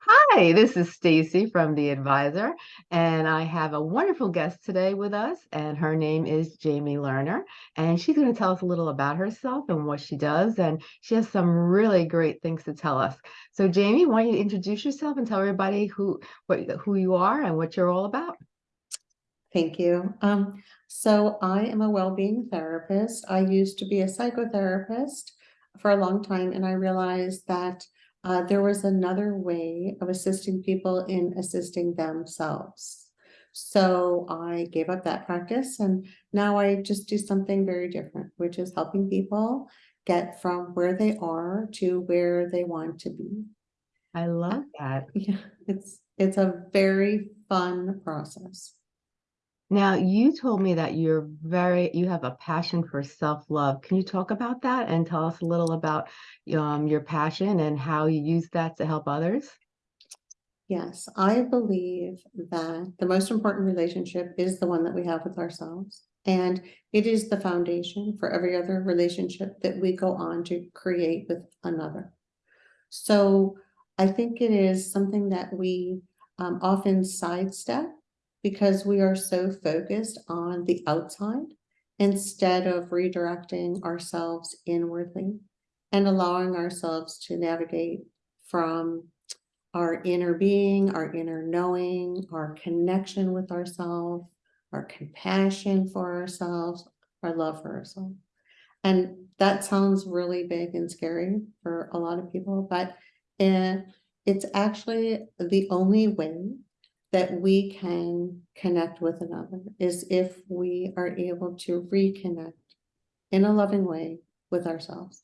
Hi, this is Stacy from The Advisor, and I have a wonderful guest today with us, and her name is Jamie Lerner, and she's going to tell us a little about herself and what she does, and she has some really great things to tell us. So, Jamie, why don't you introduce yourself and tell everybody who what who you are and what you're all about? Thank you. Um, so I am a well-being therapist. I used to be a psychotherapist for a long time, and I realized that uh, there was another way of assisting people in assisting themselves. So I gave up that practice, and now I just do something very different, which is helping people get from where they are to where they want to be. I love that. Yeah, it's it's a very fun process. Now, you told me that you're very you have a passion for self-love. Can you talk about that and tell us a little about um, your passion and how you use that to help others? Yes, I believe that the most important relationship is the one that we have with ourselves. And it is the foundation for every other relationship that we go on to create with another. So I think it is something that we um, often sidestep because we are so focused on the outside instead of redirecting ourselves inwardly and allowing ourselves to navigate from our inner being, our inner knowing, our connection with ourselves, our compassion for ourselves, our love for ourselves. And that sounds really big and scary for a lot of people, but it's actually the only way that we can connect with another is if we are able to reconnect in a loving way with ourselves.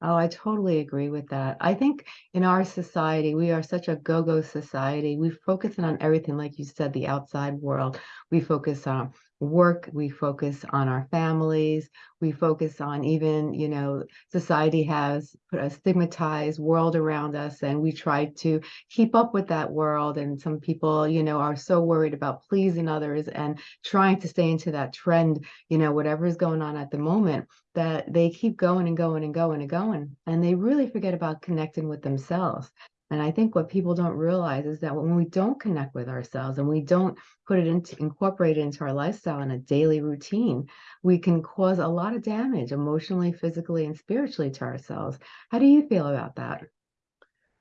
Oh, I totally agree with that. I think in our society, we are such a go-go society. We focus on everything, like you said, the outside world. We focus on work, we focus on our families, we focus on even, you know, society has put a stigmatized world around us, and we try to keep up with that world. And some people, you know, are so worried about pleasing others and trying to stay into that trend, you know, whatever is going on at the moment that they keep going and going and going and going, and they really forget about connecting with themselves. And I think what people don't realize is that when we don't connect with ourselves and we don't put it into incorporate it into our lifestyle in a daily routine, we can cause a lot of damage emotionally, physically, and spiritually to ourselves. How do you feel about that?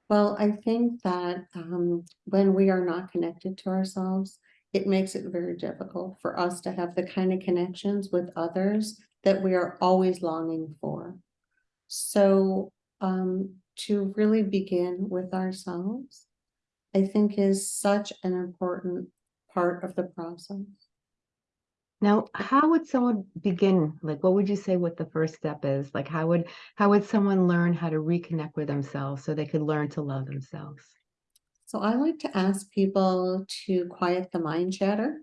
Well, I think that um, when we are not connected to ourselves, it makes it very difficult for us to have the kind of connections with others that we are always longing for. So, um, to really begin with ourselves, I think is such an important part of the process. Now, how would someone begin? Like, what would you say what the first step is? Like, how would how would someone learn how to reconnect with themselves so they could learn to love themselves? So I like to ask people to quiet the mind chatter,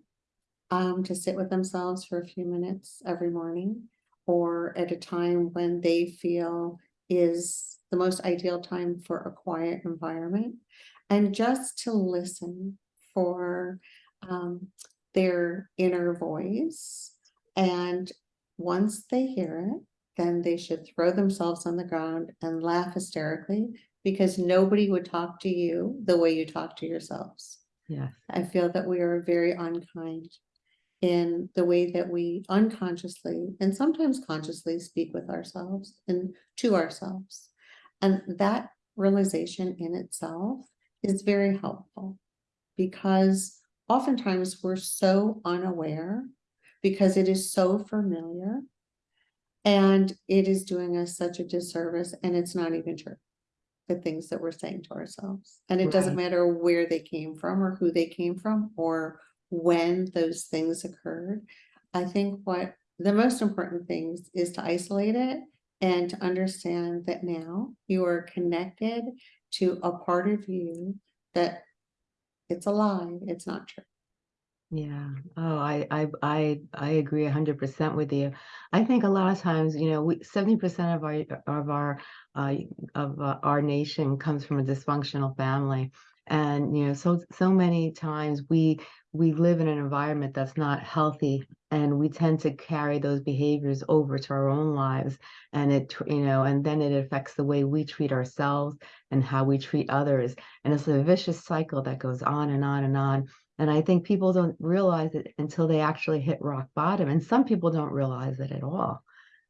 um, to sit with themselves for a few minutes every morning or at a time when they feel is the most ideal time for a quiet environment and just to listen for um, their inner voice. And once they hear it, then they should throw themselves on the ground and laugh hysterically because nobody would talk to you the way you talk to yourselves. Yes. I feel that we are very unkind in the way that we unconsciously and sometimes consciously speak with ourselves and to ourselves. And that realization in itself is very helpful because oftentimes we're so unaware because it is so familiar and it is doing us such a disservice and it's not even true. The things that we're saying to ourselves. And it doesn't matter where they came from or who they came from or when those things occurred. I think what the most important things is to isolate it and to understand that now you are connected to a part of you that it's a lie, it's not true. Yeah. Oh, I I I I agree 100% with you. I think a lot of times, you know, we 70% of our of our uh of uh, our nation comes from a dysfunctional family. And you know, so so many times we we live in an environment that's not healthy And we tend to carry those behaviors over to our own lives and it, you know, and then it affects the way we treat ourselves and how we treat others. And it's a vicious cycle that goes on and on and on. And I think people don't realize it until they actually hit rock bottom. And some people don't realize it at all.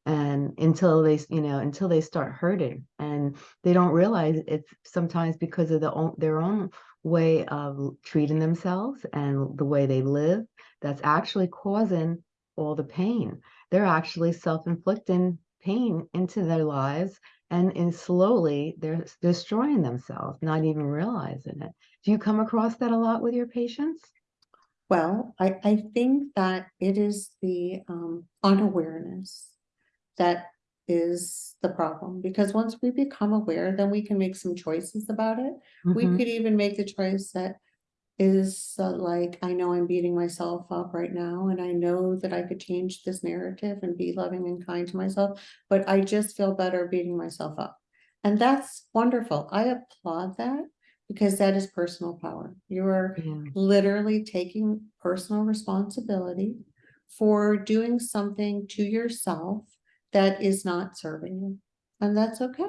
And until they, you know, until they start hurting and they don't realize it's sometimes because of the own, their own way of treating themselves and the way they live that's actually causing all the pain. They're actually self-inflicting pain into their lives and in slowly they're destroying themselves, not even realizing it. Do you come across that a lot with your patients? Well, I, I think that it is the um unawareness that is the problem, because once we become aware, then we can make some choices about it. We Mhm. could even make the choice that is uh, like, I know I'm beating myself up right now, and I know that I could change this narrative and be loving and kind to myself, but I just feel better beating myself up. And that's wonderful. I applaud that because that is personal power. You're Yeah, literally taking personal responsibility for doing something to yourself that is not serving you. And that's okay.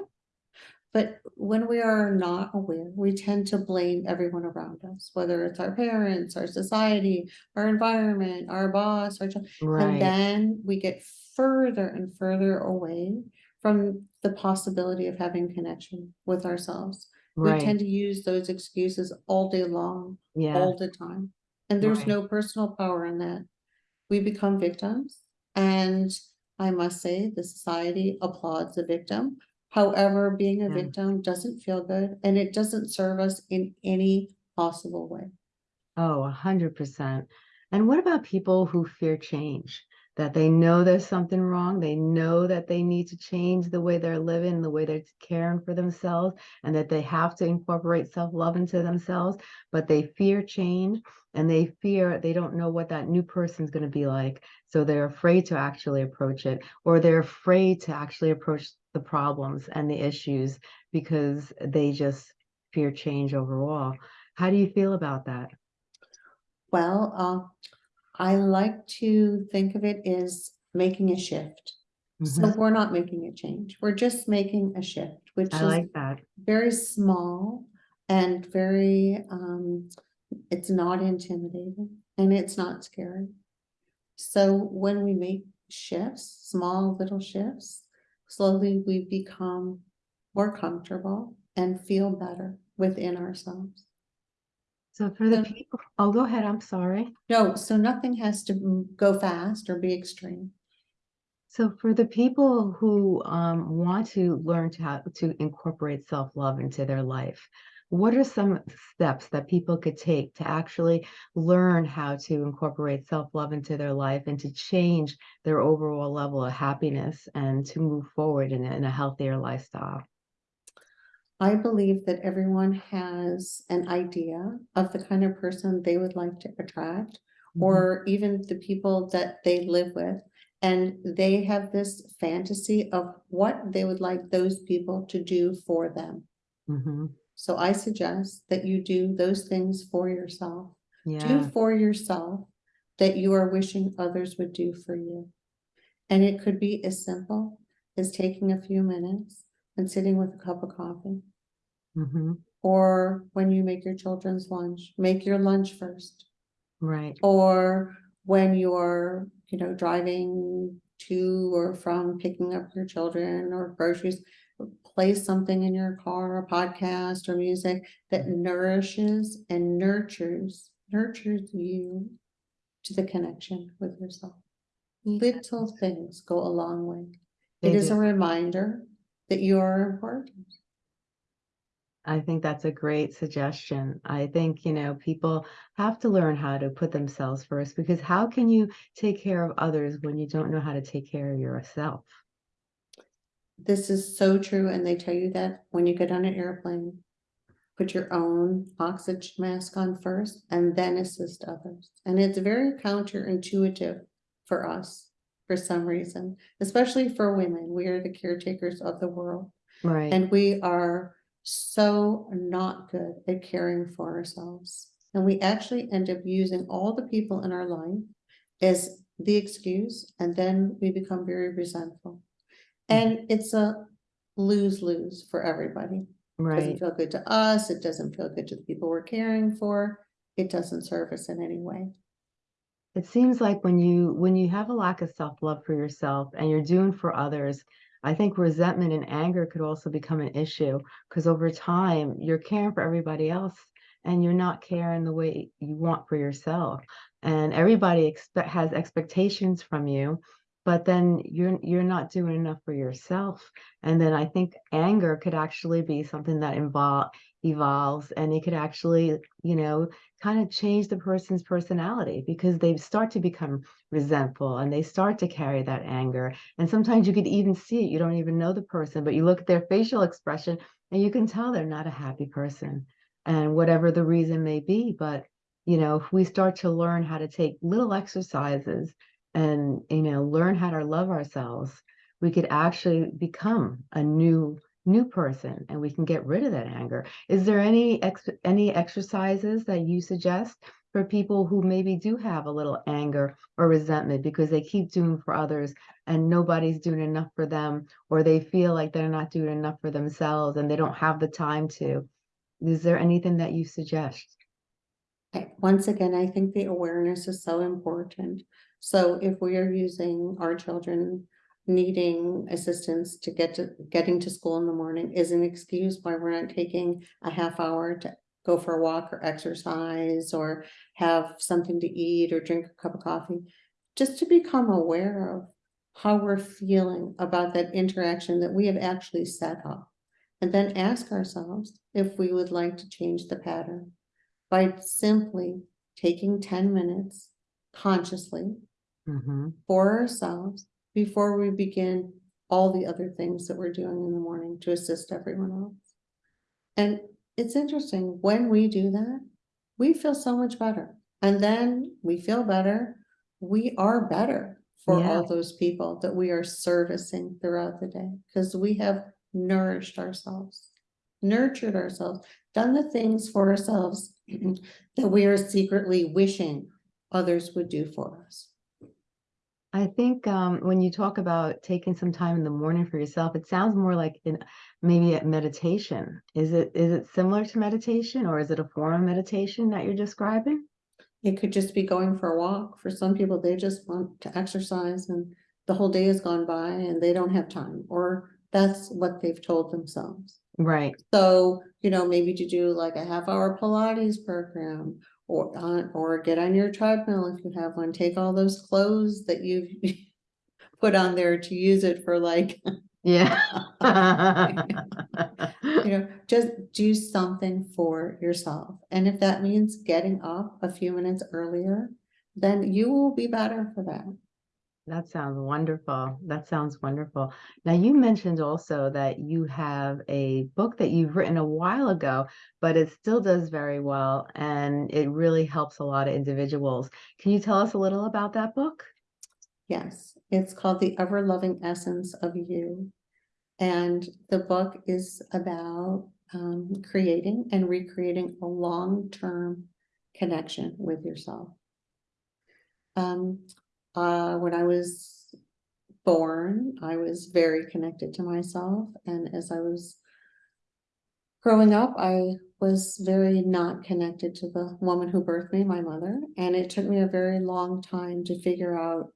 But when we are not aware, we tend to blame everyone around us, whether it's our parents, our society, our environment, our boss, our child. And then we get further and further away from the possibility of having connection with ourselves. Right. We tend to use those excuses all day long, Yeah, all the time. And there's Right. no personal power in that. We become victims. And I must say, the society applauds the victim. However, being a Yeah. victim doesn't feel good and it doesn't serve us in any possible way. Oh, a hundred percent. And what about people who fear change? That they know there's something wrong, they know that they need to change the way they're living, the way they're caring for themselves, and that they have to incorporate self-love into themselves, but they fear change and they fear they don't know what that new person's going to be like. So they're afraid to actually approach it, or they're afraid to actually approach the problems and the issues because they just fear change overall. How do you feel about that? Well, uh, I like to think of it as making a shift. So Mhm. we're not making a change. We're just making a shift, which I is like that. very small and very, um, it's not intimidating and it's not scary. So when we make shifts, small little shifts, slowly we become more comfortable and feel better within ourselves. So for the people oh, go ahead, I'm sorry. No, so nothing has to go fast or be extreme. So for the people who um, want to learn to how to incorporate self-love into their life, what are some steps that people could take to actually learn how to incorporate self-love into their life and to change their overall level of happiness and to move forward in, in a healthier lifestyle? I believe that everyone has an idea of the kind of person they would like to attract, Mhm. or even the people that they live with. And they have this fantasy of what they would like those people to do for them. Mhm. So I suggest that you do those things for yourself. Do for yourself that you are wishing others would do for you. And it could be as simple as taking a few minutes and sitting with a cup of coffee. mhm, Or when you make your children's lunch, make your lunch first. right, Or when you're, you know, driving to or from picking up your children or groceries, play something in your car, a podcast or music that nourishes and nurtures, nurtures you to the connection with yourself. Little things go a long way. It They is a reminder that you are important. I think that's a great suggestion. I think, you know, people have to learn how to put themselves first because how can you take care of others when you don't know how to take care of yourself? This is so true, and they tell you that when you get on an airplane. Put your own oxygen mask on first and then assist others. And it's very counterintuitive for us for some reason, especially for women. We are the caretakers of the world. Right. And we are so not good at caring for ourselves. And we actually end up using all the people in our life as the excuse, and then we become very resentful. Mhm. And it's a lose-lose for everybody. Right. It Doesn't feel good to us, it doesn't feel good to the people we're caring for, it doesn't serve us in any way. It seems like when you when you have a lack of self-love for yourself and you're doing for others, I think resentment and anger could also become an issue because over time you're caring for everybody else and you're not caring the way you want for yourself. And everybody expect has expectations from you, but then you're you're not doing enough for yourself. And then I think anger could actually be something that invol evolves and it could actually, you know, kind of change the person's personality because they start to become resentful and they start to carry that anger. And sometimes you could even see it. You don't even know the person, but you look at their facial expression and you can tell they're not a happy person. And whatever the reason may be, but you know, if we start to learn how to take little exercises and you know, learn how to love ourselves, we could actually become a new new person and we can get rid of that anger. Is there any ex any exercises that you suggest for people who maybe do have a little anger or resentment because they keep doing for others and nobody's doing enough for them, or they feel like they're not doing enough for themselves and they don't have the time to? Is there anything that you suggest? Once again, I think the awareness is so important. So if we are using our children needing assistance to get to, getting to school in the morning is an excuse why we're not taking a half hour to go for a walk or exercise or have something to eat or drink a cup of coffee, just to become aware of how we're feeling about that interaction that we have actually set up. And then ask ourselves if we would like to change the pattern by simply taking ten minutes consciously Mhm. for ourselves before we begin all the other things that we're doing in the morning to assist everyone else. And it's interesting, when we do that, we feel so much better. And then we feel better, we are better for Yeah. all those people that we are servicing throughout the day, because we have nourished ourselves, nurtured ourselves, done the things for ourselves that we are secretly wishing others would do for us. I think um, when you talk about taking some time in the morning for yourself, it sounds more like in maybe a meditation. Is it is it similar to meditation or is it a form of meditation that you're describing? It could just be going for a walk. For some people, they just want to exercise and the whole day has gone by and they don't have time, or that's what they've told themselves. Right. So, you know, maybe to do like a half hour Pilates program or on, or get on your treadmill if you have one, take all those clothes that you've put on there to use it for like, Yeah. you know, just do something for yourself. And if that means getting up a few minutes earlier, then you will be better for that. That sounds wonderful. That sounds wonderful. Now, you mentioned also that you have a book that you've written a while ago, but it still does very well and it really helps a lot of individuals. Can you tell us a little about that book? Yes, it's called The Ever Loving Essence of You. And the book is about um, creating and recreating a long-term connection with yourself. Um, uh, when I was born, I was very connected to myself, and as I was growing up, I was very not connected to the woman who birthed me, my mother, and it took me a very long time to figure out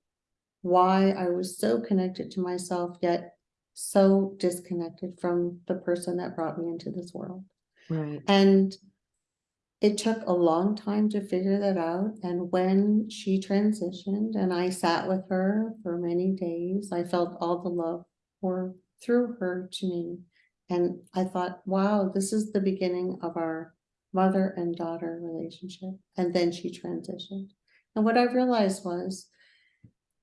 why I was so connected to myself, yet so disconnected from the person that brought me into this world. Right. And it took a long time to figure that out. And when she transitioned and I sat with her for many days, I felt all the love for through her to me. And I thought, wow, this is the beginning of our mother and daughter relationship. And then she transitioned. And what I realized was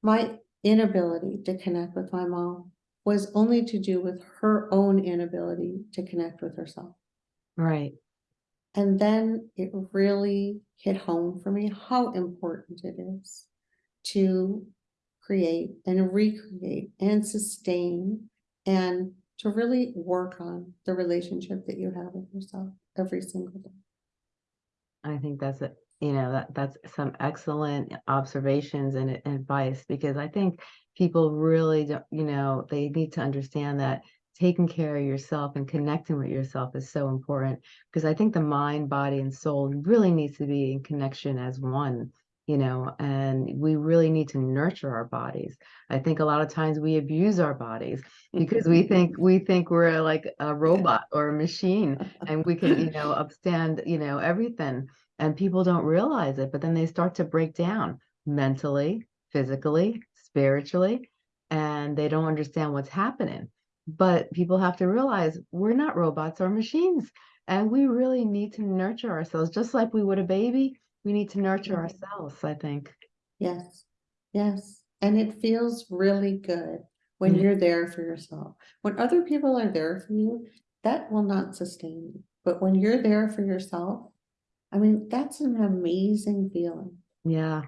my inability to connect with my mom was only to do with her own inability to connect with herself. Right. And then it really hit home for me how important it is to create and recreate and sustain and to really work on the relationship that you have with yourself every single day. I think that's a You know, that, that's some excellent observations and a- advice, because I think people really don't, you know, they need to understand that taking care of yourself and connecting with yourself is so important. Because I think the mind, body, and soul really needs to be in connection as one, you know, and we really need to nurture our bodies. I think a lot of times we abuse our bodies because we think we think we're like a robot or a machine and we can, you know, upstand, you know, everything. And people don't realize it, but then they start to break down mentally, physically, spiritually, and they don't understand what's happening. But people have to realize we're not robots or machines, and we really need to nurture ourselves just like we would a baby. We need to nurture ourselves, I think. Yes, yes, and it feels really good when Yeah. you're there for yourself. When other people are there for you, that will not sustain you. But when you're there for yourself, I mean, that's an amazing feeling. Yeah.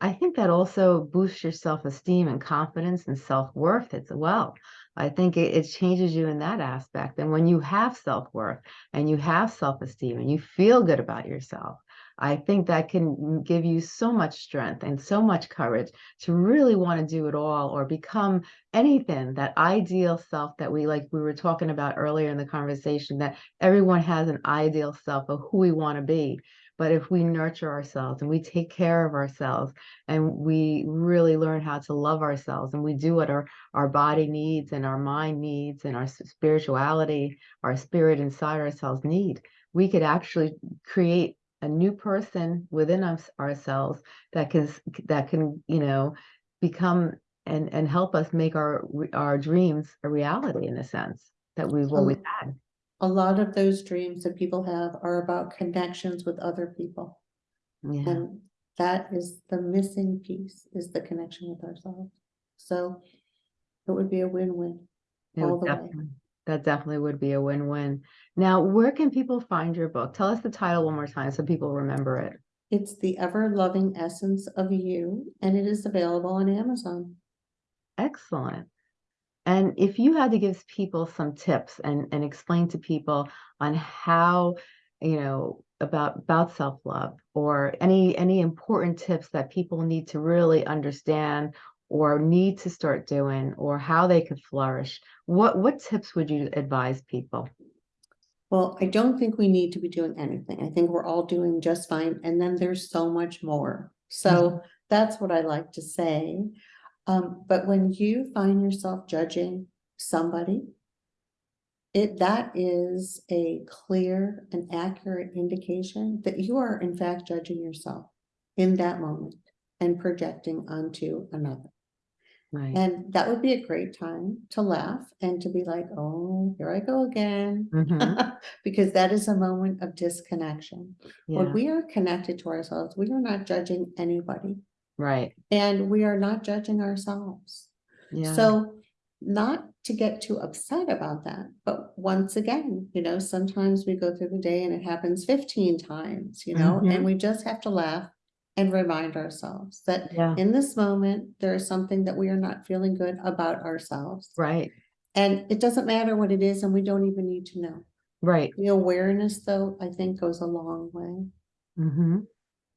I think that also boosts your self-esteem and confidence and self-worth as well. I think it, it changes you in that aspect. And when you have self-worth and you have self-esteem and you feel good about yourself, I think that can mm, give you so much strength and so much courage to really want to do it all or become anything, that ideal self that we like we were talking about earlier in the conversation, that everyone has an ideal self of who we want to be. But if we nurture ourselves and we take care of ourselves and we really learn how to love ourselves and we do what our, our body needs and our mind needs and our spirituality, our spirit inside ourselves need, we could actually create a new person within us ourselves that can that can, you know, become and and help us make our our dreams a reality in a sense that we've always had. A lot of those dreams that people have are about connections with other people. Yeah. And that is the missing piece, is the connection with ourselves. So it would be a win-win. It all would the way. definitely, that definitely would be a win-win. Now, where can people find your book? Tell us the title one more time so people remember it. It's the ever-loving essence of you, and it is available on Amazon. Excellent. And if you had to give people some tips and, and explain to people on how, you know, about about self-love or any any important tips that people need to really understand or need to start doing or how they could flourish, what what tips would you advise people? Well, I don't think we need to be doing anything. I think we're all doing just fine, and then there's so much more. So that's what I like to say. Um, but when you find yourself judging somebody, it, that is a clear and accurate indication that you are in fact judging yourself in that moment and projecting onto another. Right. And that would be a great time to laugh and to be like, oh, here I go again. Mhm. Because that is a moment of disconnection. When we are connected to ourselves, we are not judging anybody right. and we are not judging ourselves. Yeah. So not to get too upset about that, but once again, you know, sometimes we go through the day and it happens fifteen times, you know, Mhm. and we just have to laugh and remind ourselves that Yeah, in this moment, there is something that we are not feeling good about ourselves. right, And it doesn't matter what it is, and we don't even need to know. right. The awareness, though, I think goes a long way. hmm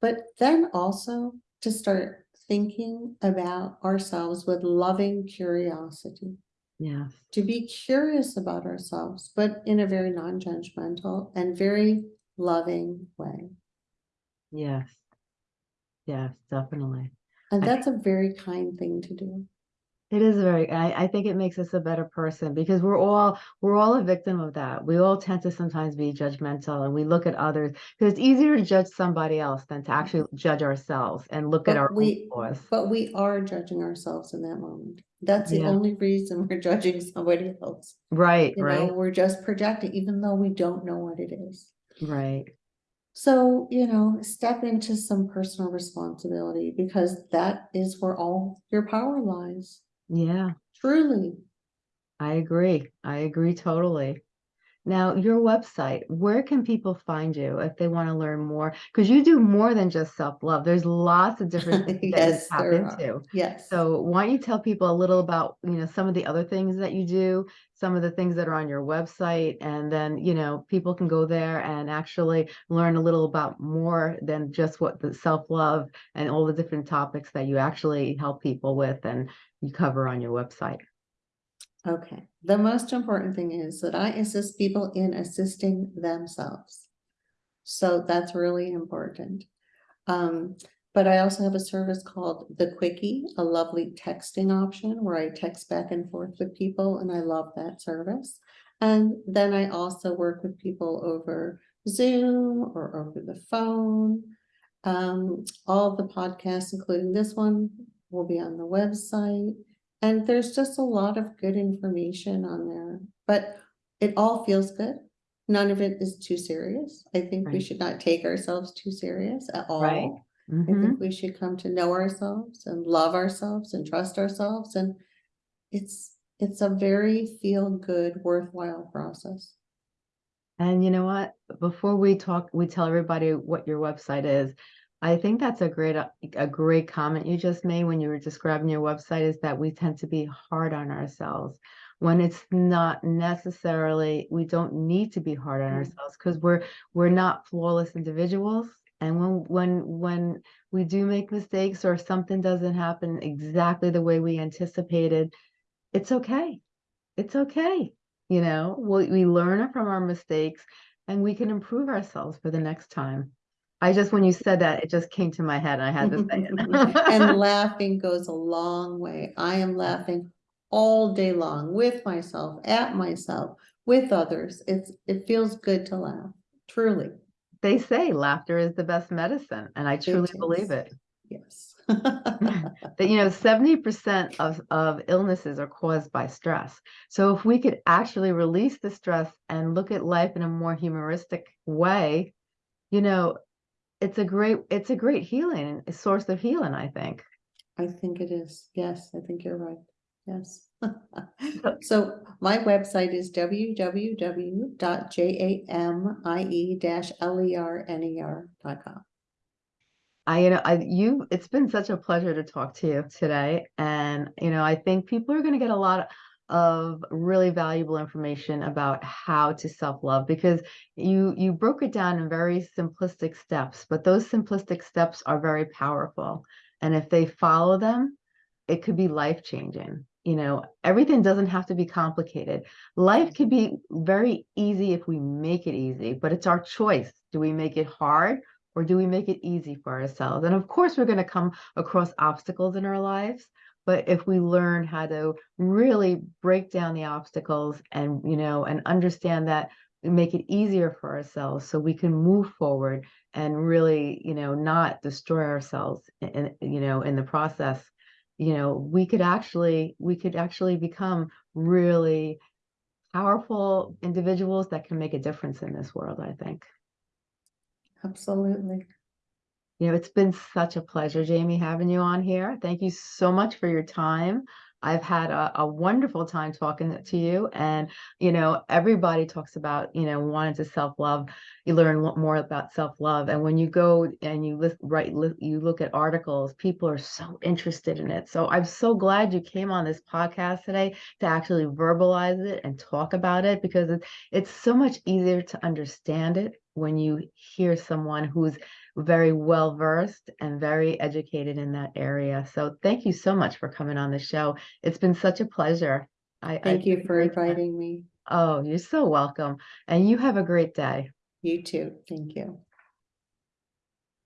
But then also to start thinking about ourselves with loving curiosity, Yeah. to be curious about ourselves, but in a very non-judgmental and very loving way. yes, yes, definitely. And I that's a very kind thing to do. It is very, I, I think it makes us a better person because we're all, we're all a victim of that. We all tend to sometimes be judgmental and we look at others because it's easier to judge somebody else than to actually judge ourselves and look at our we, flaws. but we are judging ourselves in that moment. That's the Yeah. only reason we're judging somebody else. Right, You know, right, we're just projecting, even though we don't know what it is. right. So, you know, step into some personal responsibility because that is where all your power lies. Yeah, Truly. I agree. I agree totally. Now, your website, where can people find you if they want to learn more? Because you do more than just self-love. There's lots of different things that you Yes, tap into. Yes. So why don't you tell people a little about, you know, some of the other things that you do, some of the things that are on your website, and then, you know, people can go there and actually learn a little about more than just what the self-love and all the different topics that you actually help people with and you cover on your website. Okay, the most important thing is that I assist people in assisting themselves. So that's really important. Um, but I also have a service called the Quickie, a lovely texting option where I text back and forth with people and I love that service. And then I also work with people over Zoom or over the phone. Um, all the podcasts, including this one, will be on the website. And there's just a lot of good information on there, but it all feels good. None of it is too serious. I think we Right. should not take ourselves too serious at Right. all. I Mhm. think we should come to know ourselves and love ourselves and trust ourselves and it's, it's a very feel-good worthwhile process. And you know what? Before we talk, we tell everybody what your website is. I think that's a great, uh, a great comment you just made when you were describing your website is that we tend to be hard on ourselves. When it's not necessarily, we don't need to be hard on Mm. ourselves because we're, we're not flawless individuals. And when, when, when we do make mistakes or something doesn't happen exactly the way we anticipated, it's okay. It's okay. You know, we, we learn from our mistakes and we can improve ourselves for the next time. I just, when you said that, it just came to my head and I had to say it. And laughing goes a long way. I am laughing all day long with myself, at myself, with others. It's, it feels good to laugh, truly. They say laughter is the best medicine, and I truly is. believe it. Yes. That, you know, 70% of, of illnesses are caused by stress. So if we could actually release the stress and look at life in a more humoristic way, you know, it's a great, it's a great healing, a source of healing, I think. I think it is. Yes, I think you're right. Yes. So my website is www.jamie-ler.com. I, you know, I, you, it's been such a pleasure to talk to you today. And, you know, I think people are going to get a lot of really valuable information about how to self-love because you, you broke it down in very simplistic steps, but those simplistic steps are very powerful. And if they follow them, it could be life-changing. You know, everything doesn't have to be complicated. Life could be very easy if we make it easy, but it's our choice. Do we make it hard or do we make it easy for ourselves? And of course, we're going to come across obstacles in our lives. But if we learn how to really break down the obstacles and, you know, and understand that make it easier for ourselves so we can move forward and really, you know, not destroy ourselves and you know, in the process, you know, we could actually, we could actually become really powerful individuals that can make a difference in this world, I think. Absolutely. You know, it's been such a pleasure, Jamie, having you on here. Thank you so much for your time. I've had a, a wonderful time talking to you. And, you know, everybody talks about, you know, wanting to self-love. You learn more about self-love. And when you go and you list, write, you look at articles, people are so interested in it. So I'm so glad you came on this podcast today to actually verbalize it and talk about it because it's, it's so much easier to understand it when you hear someone who's very well versed and very educated in that area. So thank you so much for coming on the show. It's been such a pleasure. I, I Thank you for inviting me. Oh, you're so welcome. And you have a great day. You too. Thank you.